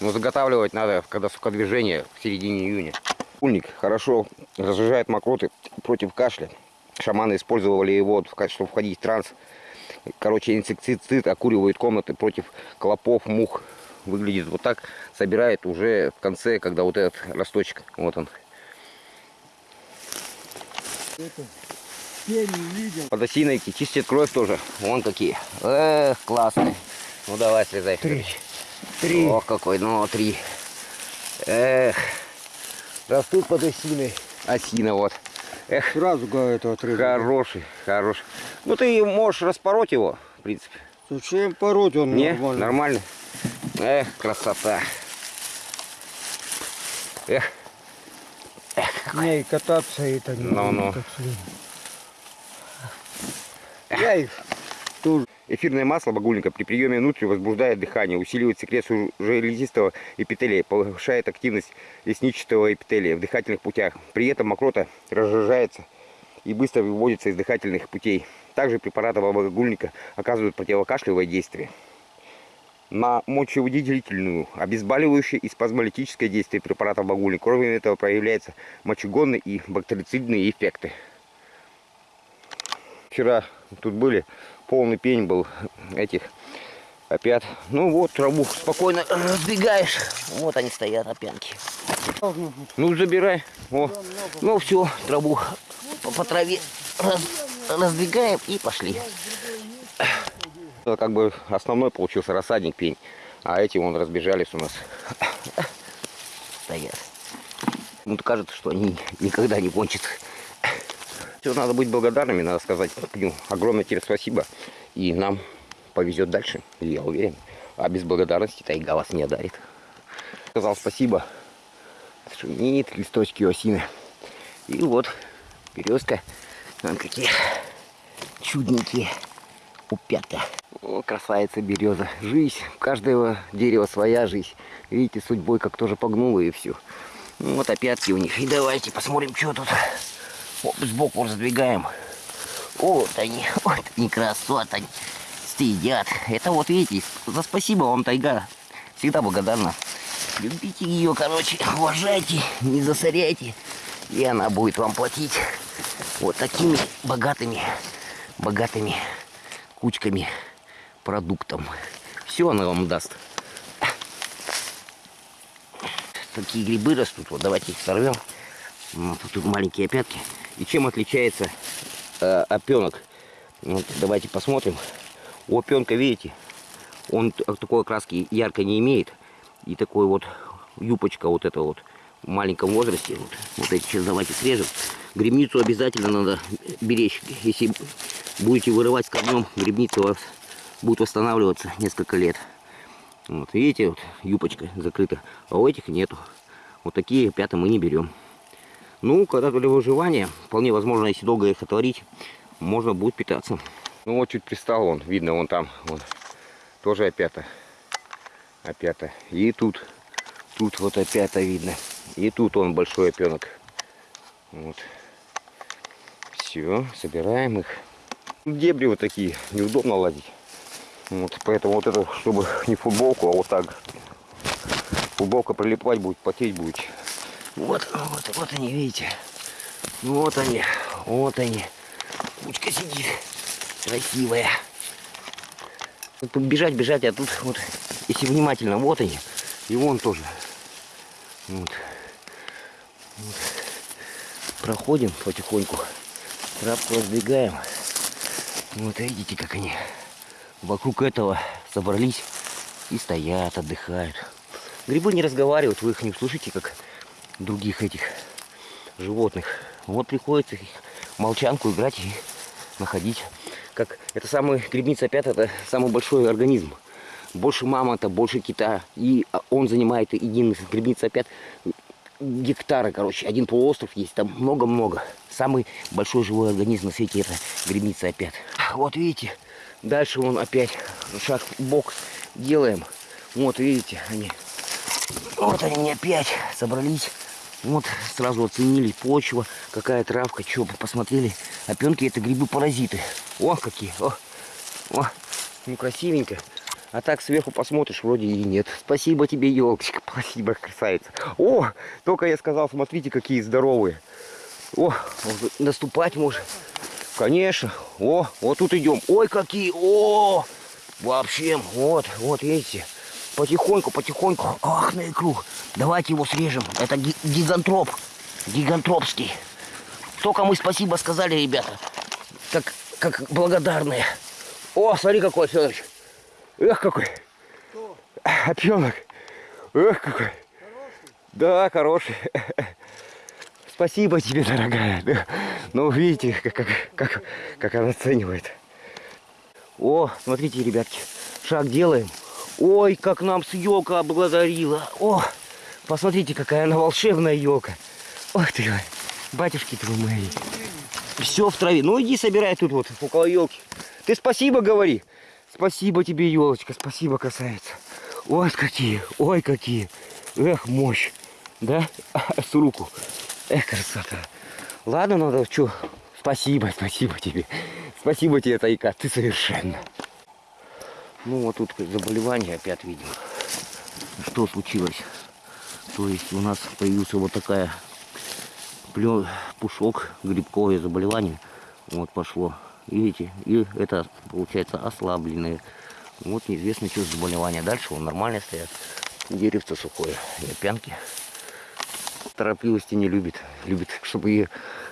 Но заготавливать надо, когда сукодвижение в середине июня. Ульник хорошо разжижает мокроты против кашля. Шаманы использовали его, чтобы входить в транс. Короче, инсектицид окуривает комнаты против клопов, мух. Выглядит вот так. Собирает уже в конце, когда вот этот росточек, вот он. Это, видел. Подосиновики чистят кровь тоже. Вон какие. Эх, классные. Ну давай, слезай. Три. Три. Ох, какой, ну, три. Эх, растут подосины. Осина вот. Эх, Сразу это отрезал. хороший, хороший. Ну ты можешь распороть его, в принципе. Зачем пороть он Не, нормально? нормально. Эх, красота. Эх, Не, и кататься это не так что- Я их тоже. Эфирное масло багульника при приеме внутрь возбуждает дыхание, усиливает секрецию железистого эпителия, повышает активность лесничатого эпителия в дыхательных путях. При этом мокрота разжижается и быстро выводится из дыхательных путей. Также препараты багульника оказывают противокашлевое действие. На мочевыделительную, обезболивающее и спазмолитическое действие препаратов багульника. Кроме этого проявляются мочегонные и бактерицидные эффекты. Вчера тут были, полный пень был этих опят. Ну вот, траву спокойно разбегаешь. Вот они стоят, опянки. Ну, забирай. О. Ну все, траву по, по траве раз- раздвигаем и пошли. Это как бы основной получился рассадник пень. А эти вон разбежались у нас. Стоят. Ну, кажется, что они никогда не кончатся. Все, надо быть благодарными, надо сказать Пню огромное тебе спасибо. И нам повезет дальше, я уверен. А без благодарности тайга вас не одарит. Сказал спасибо. Шумит листочки осины. И вот березка. Вон какие чудненькие упята. О, красавица береза. Жизнь. У каждого дерева своя жизнь. Видите, судьбой как тоже погнула и все. Ну, вот опятки у них. И давайте посмотрим, что тут. Сбоку раздвигаем. Вот они, вот они красоты. они Сидят. Это вот видите, за спасибо вам, тайга. Всегда благодарна. Любите ее, короче, уважайте, не засоряйте. И она будет вам платить вот такими богатыми, богатыми кучками продуктом. Все она вам даст. Такие грибы растут. Вот давайте их сорвем. Тут маленькие опятки. И чем отличается э, опенок? Вот, давайте посмотрим. У опенка, видите, он такой окраски ярко не имеет. И такой вот юбочка вот эта вот в маленьком возрасте. Вот, вот эти сейчас давайте срежем. Грибницу обязательно надо беречь. Если будете вырывать с корнем, грибница у вас будет восстанавливаться несколько лет. Вот, видите, вот юбочка закрыта, а у этих нету. Вот такие пята мы не берем. Ну, когда для выживания, вполне возможно, если долго их отварить, можно будет питаться. Ну вот чуть пристал он, видно, вон там, вон, тоже опята. Опята. И тут, тут вот опята видно. И тут он большой опенок. Вот. Все, собираем их. Дебри вот такие, неудобно лазить. Вот, поэтому вот это, чтобы не футболку, а вот так. Футболка прилипать будет, потеть будет. Вот, вот, вот они, видите. Вот они, вот они. Кучка сидит. Красивая. Тут бежать, бежать, а тут вот, если внимательно, вот они. И вон тоже. Вот. Вот. Проходим потихоньку. Травку раздвигаем. Вот видите, как они вокруг этого собрались и стоят, отдыхают. Грибы не разговаривают, вы их не услышите, как других этих животных. Вот приходится их молчанку играть и находить. Как это самый грибница опять это самый большой организм. Больше мамонта, больше кита. И он занимает один грибница опять гектара, короче. Один полуостров есть, там много-много. Самый большой живой организм на свете это грибница опять. Вот видите, дальше он опять шаг в бок делаем. Вот видите, они вот они опять собрались. Вот сразу оценили почва, какая травка, что посмотрели. Опенки это грибы-паразиты. О, какие! О, о, ну красивенько. А так сверху посмотришь, вроде и нет. Спасибо тебе, елочка. Спасибо, красавица. О, только я сказал, смотрите, какие здоровые. О, наступать может. Конечно. О, вот тут идем. Ой, какие. О, вообще, вот, вот, видите. Потихоньку, потихоньку. Ах, на икру. Давайте его срежем. Это ги- гигантроп. Гигантропский. Только мы спасибо сказали, ребята. Как, как благодарные. О, смотри, какой, Федорович. Эх, какой. Опенок. Эх, какой. Да, хороший. Спасибо тебе, дорогая. Ну, видите, как, как, как она оценивает. О, смотрите, ребятки, шаг делаем. Ой, как нам с елка облагодарила. О, посмотрите, какая она волшебная елка. Ох ты, батюшки твои. Все в траве. Ну иди собирай тут вот, около елки. Ты спасибо говори. Спасибо тебе, елочка, спасибо, красавица. Ой, какие, ой, какие. Эх, мощь. Да? С руку. Эх, красота. Ладно, надо, что, спасибо, спасибо тебе. Спасибо тебе, Тайка, ты совершенно. Ну, вот тут заболевание опять видим. Что случилось? То есть у нас появился вот такая плё- пушок, грибковое заболевание. Вот пошло. Видите? И это получается ослабленное. Вот неизвестно, что за заболевание. Дальше он нормально стоят. Деревце сухое. И опянки. Торопливости не любит. Любит, чтобы ее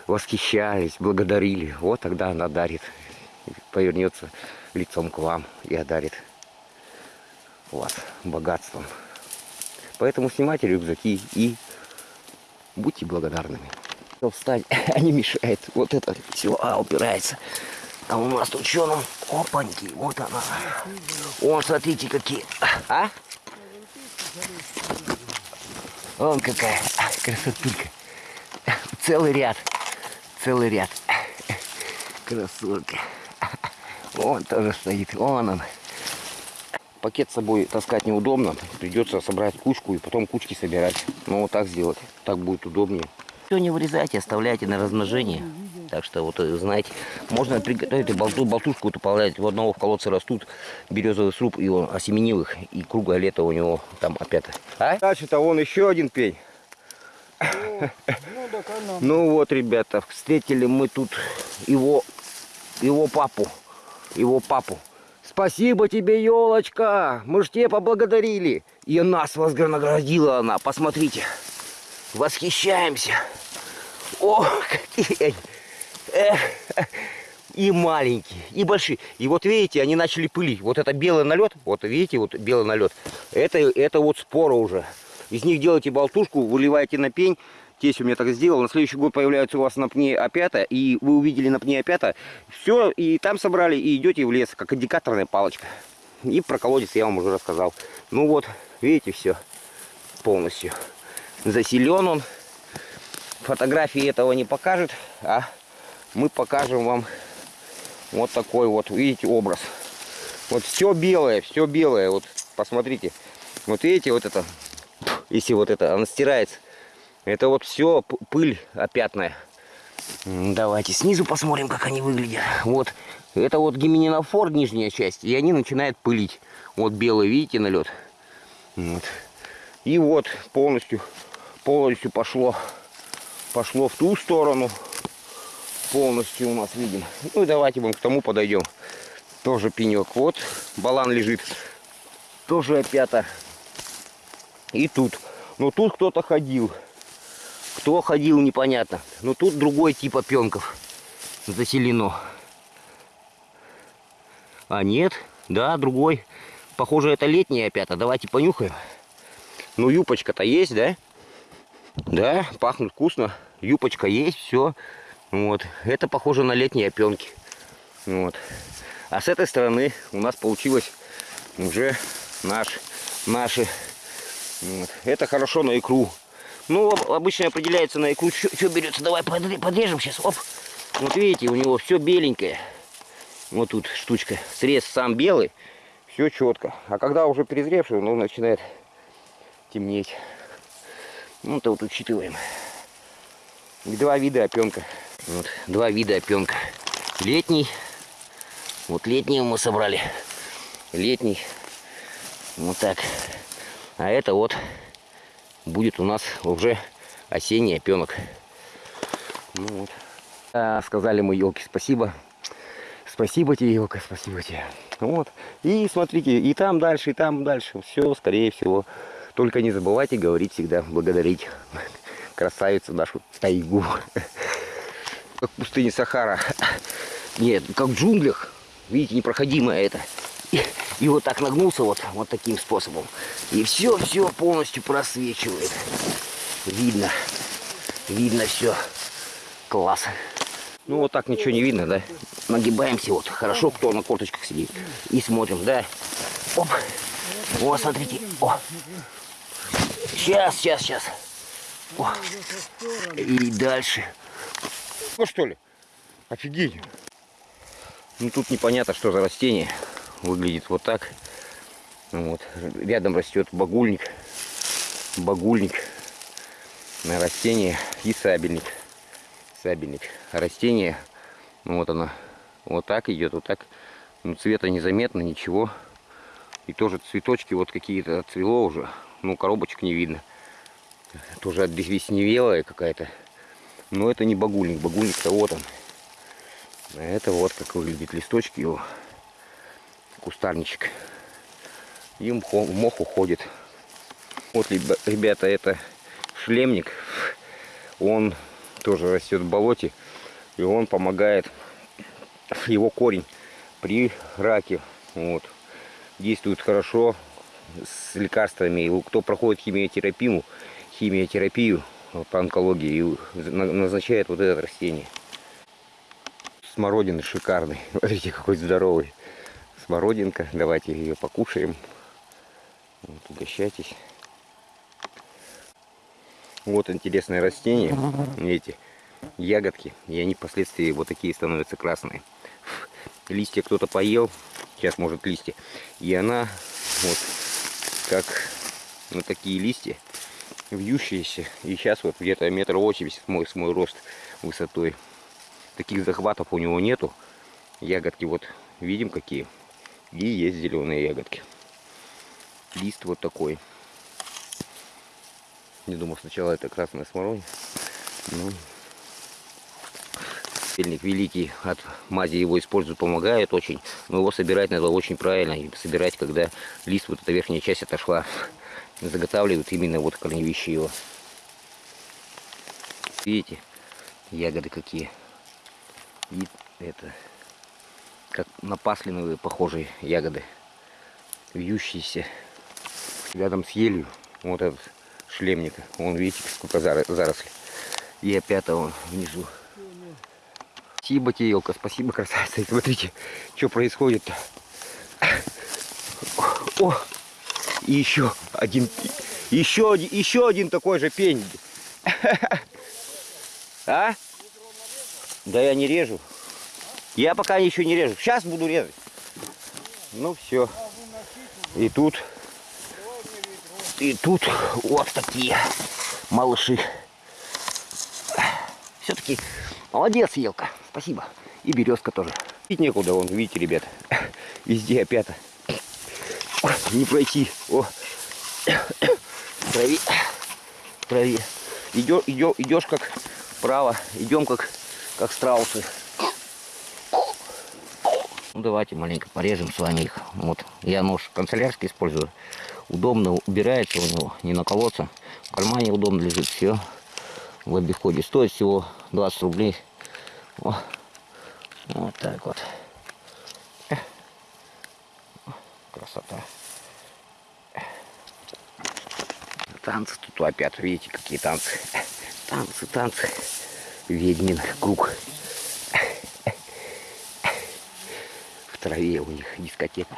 восхищались, благодарили. Вот тогда она дарит. Повернется лицом к вам и одарит вас богатством. Поэтому снимайте рюкзаки и будьте благодарными. А не мешает. Вот это все а, упирается. А у нас тут что нам? Опаньки, вот она. О, смотрите какие. А? Вон какая а, красотулька. Целый ряд. Целый ряд. Красотка. Вон тоже стоит. Вон он. Пакет с собой таскать неудобно. Придется собрать кучку и потом кучки собирать. Ну вот так сделать. Так будет удобнее. Все не вырезайте, оставляйте на размножение. Так что вот э, знаете, можно приготовить и болту, болтушку уполнять. У одного в колодце растут березовый сруб, и он осеменил их, и круглое лето у него там опять. А? Дальше-то вон еще один пень. Ну, она. Ну вот, ребята, встретили мы тут его, его папу, его папу. Спасибо тебе, елочка, мы ж тебе поблагодарили. И нас вознаградила она, посмотрите. Восхищаемся. О, какие они. И маленькие, и большие. И вот видите, они начали пылить. Вот это белый налет, вот видите, вот белый налет. Это, это вот спора уже. Из них делаете болтушку, выливаете на пень. Тесть у меня так сделал. На следующий год появляются у вас на пне опята. И вы увидели на пне опята. Все, и там собрали, и идете в лес, как индикаторная палочка. И про колодец я вам уже рассказал. Ну вот, видите, все полностью. Заселен он. Фотографии этого не покажет, а мы покажем вам вот такой вот, видите, образ. Вот все белое, все белое. Вот посмотрите. Вот видите, вот это, если вот это, она стирается. Это вот все пыль опятная. Давайте снизу посмотрим, как они выглядят. Вот, это вот гименинофор, нижняя часть, и они начинают пылить. Вот белый, видите, налет. Вот. И вот полностью, полностью пошло, пошло в ту сторону. Полностью у нас видим. Ну и давайте будем к тому подойдем. Тоже пенек. Вот балан лежит. Тоже опята. И тут. Но тут кто-то ходил. Кто ходил, непонятно. Но тут другой тип опенков заселено. А нет, да, другой. Похоже, это летняя опята. Давайте понюхаем. Ну, юпочка-то есть, да? Да, пахнут вкусно. Юпочка есть, все. Вот. Это похоже на летние опенки. Вот. А с этой стороны у нас получилось уже наш, наши. Вот. Это хорошо на икру. Ну, об- обычно определяется на икру, что берется. Давай подре- подрежем сейчас. Оп. Вот видите, у него все беленькое. Вот тут штучка. Срез сам белый. Все четко. А когда уже перезревший, ну, начинает темнеть. Ну, это вот учитываем. И два вида опенка. Вот, два вида опенка. Летний. Вот летний мы собрали. Летний. Вот так. А это вот будет у нас уже осенний опенок. Ну вот. А, сказали мы елки спасибо. Спасибо тебе, елка, спасибо тебе. Вот. И смотрите, и там дальше, и там дальше. Все, скорее всего. Только не забывайте говорить всегда, благодарить красавицу нашу тайгу. Как в пустыне Сахара. Нет, как в джунглях. Видите, непроходимое это. И, вот так нагнулся вот, вот таким способом. И все, все полностью просвечивает. Видно. Видно все. Класс. Ну вот так ничего не видно, да? Нагибаемся вот. Хорошо, кто на корточках сидит. И смотрим, да? Оп. О, смотрите. О. Сейчас, сейчас, сейчас. О. И дальше. Ну что ли? Офигеть. Ну тут непонятно, что за растение. Выглядит вот так. Вот. Рядом растет багульник. Багульник. На растение и сабельник. Сабельник. Растение, ну вот оно, вот так идет, вот так. Ну, цвета незаметно, ничего. И тоже цветочки вот какие-то отцвело уже. Ну, коробочек не видно. Тоже обезвесневелая какая-то. Но это не багульник. Багульник-то вот он. Это вот как выглядит листочки его. Кустарничек. И мох уходит. Вот, ребята, это шлемник. Он тоже растет в болоте. И он помогает, его корень при раке. Вот. Действует хорошо с лекарствами. И Кто проходит химиотерапию, химиотерапию по онкологии, и на- назначает вот это растение. Смородины шикарный. Смотрите, какой здоровый. Смородинка. Давайте ее покушаем. Вот, угощайтесь. Вот интересное растение. Видите, ягодки. И они впоследствии вот такие становятся красные. Листья кто-то поел. Сейчас может листья. И она вот как на такие листья вьющиеся. И сейчас вот где-то метр восемьдесят мой, мой рост высотой. Таких захватов у него нету. Ягодки вот видим какие. И есть зеленые ягодки. Лист вот такой. Не думал сначала это красная смородина. Ну, Сельник великий от мази его используют, помогает очень. Но его собирать надо очень правильно. И собирать, когда лист, вот эта верхняя часть отошла. Заготавливают именно вот корневища его. Видите, ягоды какие. И это, как на паслиновые похожие ягоды. Вьющиеся. Рядом с елью. Вот этот шлемник. Вон, видите, сколько зарослей. И опять он внизу. Спасибо елка, спасибо, красавица. И смотрите, что происходит. О, и еще один, еще один, еще один такой же пень. А? Да я не режу. Я пока еще не режу. Сейчас буду резать. Ну все. И тут, и тут вот такие малыши. Все-таки молодец, елка. Спасибо. И березка тоже. Пить некуда, вон, видите, ребят. Везде опята. Не пройти. О. В траве. Идешь, идешь, идешь как вправо. Идем как, как страусы. Ну, давайте маленько порежем с вами их. Вот. Я нож канцелярский использую. Удобно убирается у него, не наколоться. В кармане удобно лежит. Все в обиходе. Стоит всего 20 рублей. О, вот так вот. Красота. Танцы тут опять, видите, какие танцы. Танцы, танцы. Ведьмин круг. В траве у них дискотека.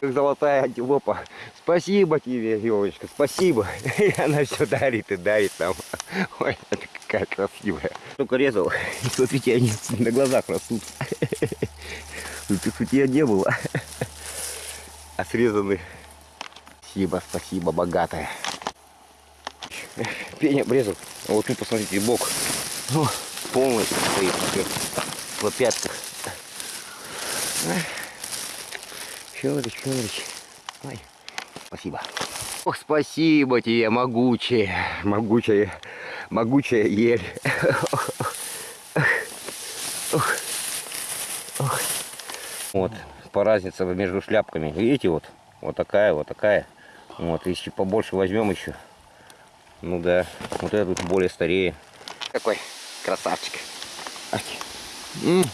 Как золотая антилопа. Спасибо тебе, елочка, спасибо. И она все дарит и дарит нам. Ой, это какая красивая. Только резал. Смотрите, они на глазах растут. Тут их у тебя не было. А срезаны. Спасибо, спасибо, богатая. Пень обрезал. А вот тут посмотрите, бок. Ну, полностью стоит в пятках. Щелочь, щелочь. Ой. Спасибо. Ох, спасибо тебе, могучая, могучая, могучая ель. Вот, по разнице между шляпками. Видите, вот, вот такая, вот такая. Вот, если побольше возьмем еще. Ну да, вот этот более старее. Какой красавчик. М.